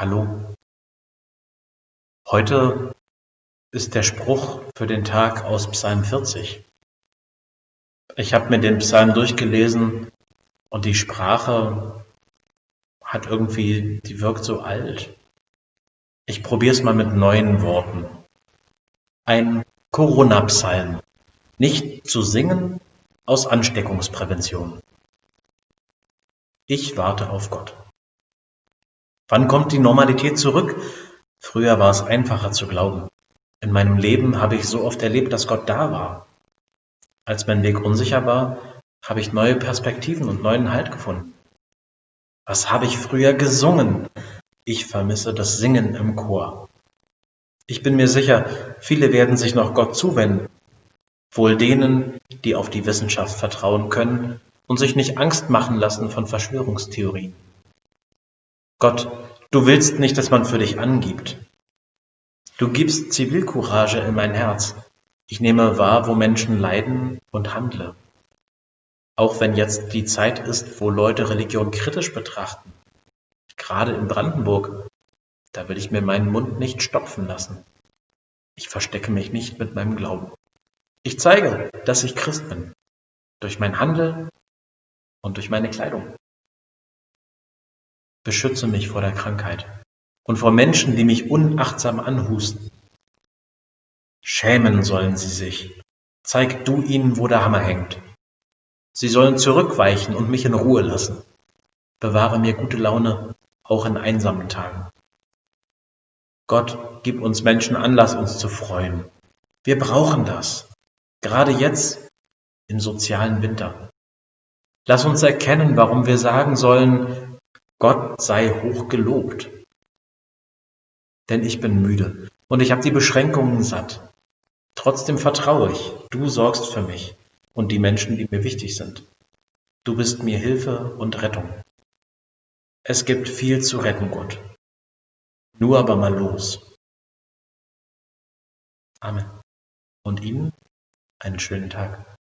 Hallo. Heute ist der Spruch für den Tag aus Psalm 40. Ich habe mir den Psalm durchgelesen und die Sprache hat irgendwie, die wirkt so alt. Ich probiere es mal mit neuen Worten. Ein Corona-Psalm. Nicht zu singen aus Ansteckungsprävention. Ich warte auf Gott. Wann kommt die Normalität zurück? Früher war es einfacher zu glauben. In meinem Leben habe ich so oft erlebt, dass Gott da war. Als mein Weg unsicher war, habe ich neue Perspektiven und neuen Halt gefunden. Was habe ich früher gesungen? Ich vermisse das Singen im Chor. Ich bin mir sicher, viele werden sich noch Gott zuwenden. Wohl denen, die auf die Wissenschaft vertrauen können und sich nicht Angst machen lassen von Verschwörungstheorien. Gott, du willst nicht, dass man für dich angibt. Du gibst Zivilcourage in mein Herz. Ich nehme wahr, wo Menschen leiden und handle. Auch wenn jetzt die Zeit ist, wo Leute Religion kritisch betrachten. Gerade in Brandenburg, da will ich mir meinen Mund nicht stopfen lassen. Ich verstecke mich nicht mit meinem Glauben. Ich zeige, dass ich Christ bin. Durch mein Handeln und durch meine Kleidung. Beschütze mich vor der Krankheit und vor Menschen, die mich unachtsam anhusten. Schämen sollen sie sich. Zeig du ihnen, wo der Hammer hängt. Sie sollen zurückweichen und mich in Ruhe lassen. Bewahre mir gute Laune, auch in einsamen Tagen. Gott, gib uns Menschen Anlass, uns zu freuen. Wir brauchen das. Gerade jetzt im sozialen Winter. Lass uns erkennen, warum wir sagen sollen, Gott sei hoch gelobt. Denn ich bin müde und ich habe die Beschränkungen satt. Trotzdem vertraue ich, du sorgst für mich und die Menschen, die mir wichtig sind. Du bist mir Hilfe und Rettung. Es gibt viel zu retten, Gott. Nur aber mal los. Amen. Und Ihnen einen schönen Tag.